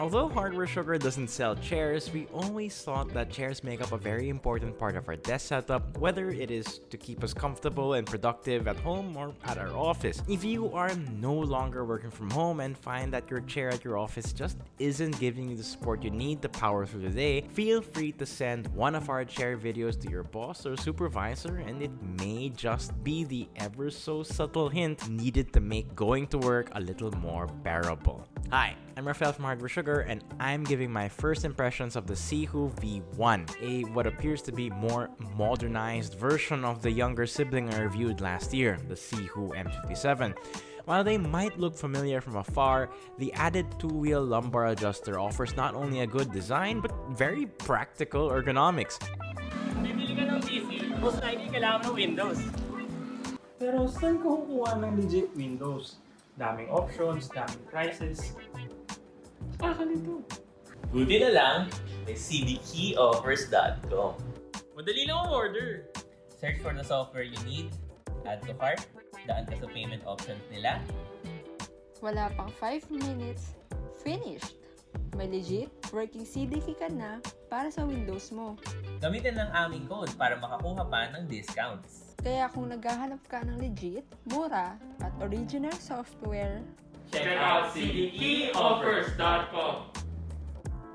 Although Hardware Sugar doesn't sell chairs, we always thought that chairs make up a very important part of our desk setup, whether it is to keep us comfortable and productive at home or at our office. If you are no longer working from home and find that your chair at your office just isn't giving you the support you need to power through the day, feel free to send one of our chair videos to your boss or supervisor and it may just be the ever so subtle hint needed to make going to work a little more bearable. Hi, I'm Rafael from Hardware Sugar and I'm giving my first impressions of the Sihoo V1, a what appears to be more modernized version of the younger sibling I reviewed last year, the Sihoo M57. While they might look familiar from afar, the added two-wheel lumbar adjuster offers not only a good design but very practical ergonomics. PC, most likely Windows. Pero saan ko kukuha ng legit Windows? Daming options, daming prices. Baka nito. Buti na lang, may cdkeyoffers.com. Madali lang ang order. Search for the software you need, add to cart, daan ka sa payment options nila. Wala pang 5 minutes, finished! May legit working CDK ka na para sa Windows mo. Gamitin ng aming code para makakuha pa ng discounts. Kaya kung naghahanap ka ng legit, mura, at original software, Check out cdkeyoffers.com.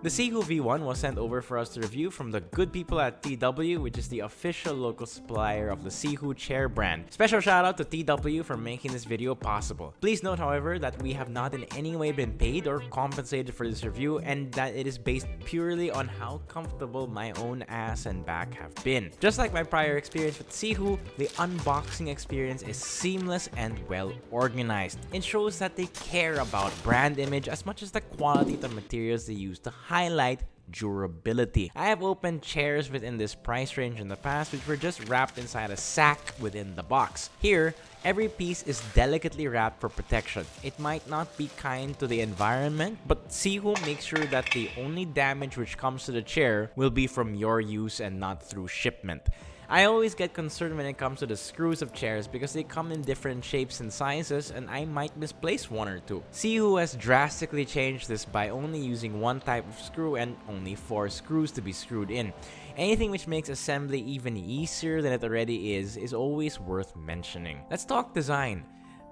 The Sihoo V1 was sent over for us to review from the good people at TW, which is the official local supplier of the Sihoo chair brand. Special shout out to TW for making this video possible. Please note, however, that we have not in any way been paid or compensated for this review and that it is based purely on how comfortable my own ass and back have been. Just like my prior experience with Sihoo, the unboxing experience is seamless and well organized. It shows that they care about brand image as much as the quality of the materials they use to highlight durability. I have opened chairs within this price range in the past which were just wrapped inside a sack within the box. Here, every piece is delicately wrapped for protection. It might not be kind to the environment, but Sihoo makes sure that the only damage which comes to the chair will be from your use and not through shipment. I always get concerned when it comes to the screws of chairs because they come in different shapes and sizes and I might misplace one or two. Sihoo has drastically changed this by only using one type of screw and only four screws to be screwed in. Anything which makes assembly even easier than it already is is always worth mentioning. Let's talk design.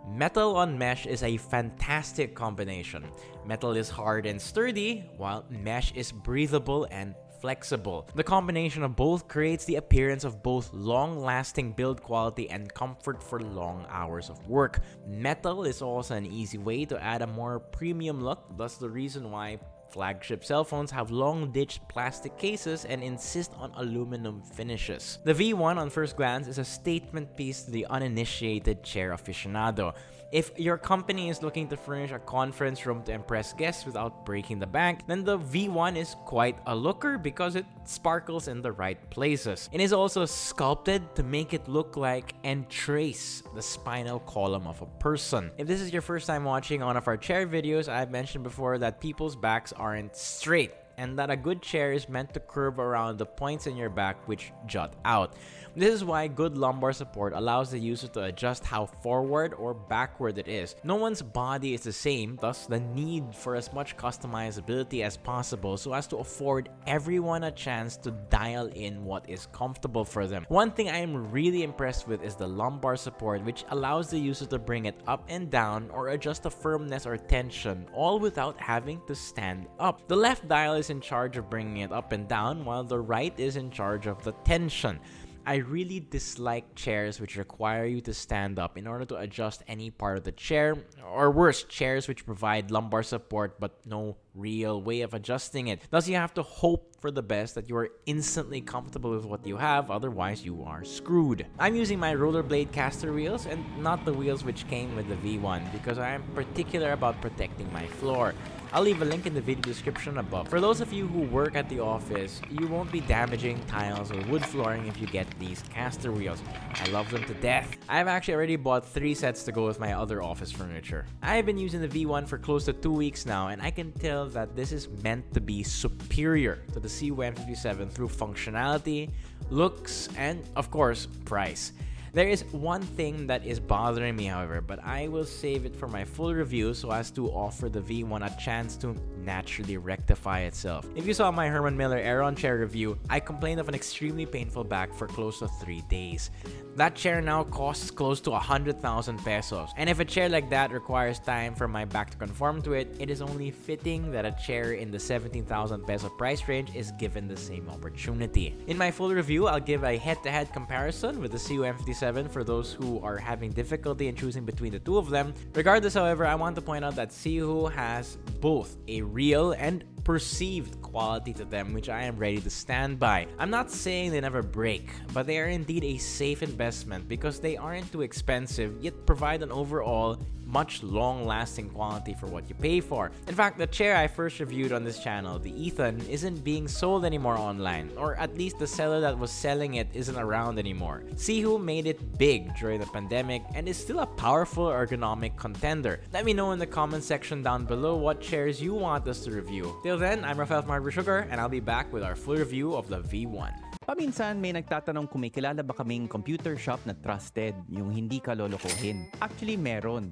Metal on mesh is a fantastic combination. Metal is hard and sturdy, while mesh is breathable and flexible. The combination of both creates the appearance of both long-lasting build quality and comfort for long hours of work. Metal is also an easy way to add a more premium look, thus the reason why Flagship cell phones have long ditched plastic cases and insist on aluminum finishes. The V1 on first glance is a statement piece to the uninitiated chair aficionado. If your company is looking to furnish a conference room to impress guests without breaking the bank, then the V1 is quite a looker because it sparkles in the right places. It is also sculpted to make it look like and trace the spinal column of a person. If this is your first time watching one of our chair videos, I've mentioned before that people's backs aren't straight and that a good chair is meant to curve around the points in your back which jut out. This is why good lumbar support allows the user to adjust how forward or backward it is. No one's body is the same, thus the need for as much customizability as possible so as to afford everyone a chance to dial in what is comfortable for them. One thing I am really impressed with is the lumbar support which allows the user to bring it up and down or adjust the firmness or tension all without having to stand up. The left dial is in charge of bringing it up and down while the right is in charge of the tension. I really dislike chairs which require you to stand up in order to adjust any part of the chair, or worse, chairs which provide lumbar support but no real way of adjusting it. Thus, you have to hope for the best that you are instantly comfortable with what you have, otherwise you are screwed. I'm using my rollerblade caster wheels and not the wheels which came with the V1 because I am particular about protecting my floor. I'll leave a link in the video description above. For those of you who work at the office, you won't be damaging tiles or wood flooring if you get these caster wheels. I love them to death. I've actually already bought three sets to go with my other office furniture. I've been using the V1 for close to two weeks now, and I can tell that this is meant to be superior to the Sihoo-M57 through functionality, looks, and of course, price. There is one thing that is bothering me, however, but I will save it for my full review so as to offer the V1 a chance to naturally rectify itself. If you saw my Herman Miller Aeron chair review, I complained of an extremely painful back for close to 3 days. That chair now costs close to 100,000 pesos. And if a chair like that requires time for my back to conform to it, it is only fitting that a chair in the 17,000 peso price range is given the same opportunity. In my full review, I'll give a head-to-head comparison with the Sihoo-M57 for those who are having difficulty in choosing between the two of them. Regardless, however, I want to point out that Sihoo has both a real and perceived quality to them which I am ready to stand by. I'm not saying they never break, but they are indeed a safe investment because they aren't too expensive yet provide an overall much long-lasting quality for what you pay for. In fact, the chair I first reviewed on this channel, the Ethan, isn't being sold anymore online, or at least the seller that was selling it isn't around anymore. Sihoo made it big during the pandemic and is still a powerful ergonomic contender. Let me know in the comment section down below what chairs you want us to review. Till then, I'm Rafael Marber Sugar and I'll be back with our full review of the V1. Paminsan may nagtatanong kung may kilala ba kaming computer shop na trusted, yung hindi ka lolokohin. Actually, meron.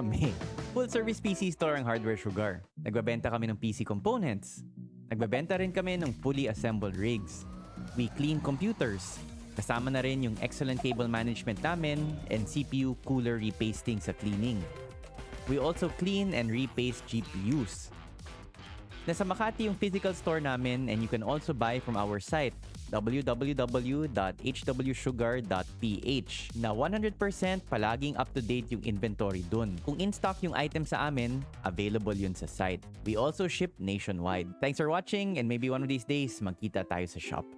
Kami. Full service PC store ang Hardware Sugar. Nagbabenta kami ng PC components. Nagbabenta rin kami ng fully assembled rigs. We clean computers. Kasama na rin yung excellent cable management namin and CPU cooler repasting sa cleaning. We also clean and repaste GPUs. Nasa Makati yung physical store namin and you can also buy from our site www.hwsugar.ph na 100% palaging up-to-date yung inventory dun. Kung in-stock yung item sa amin, available yun sa site. We also ship nationwide. Thanks for watching and maybe one of these days magkita tayo sa shop.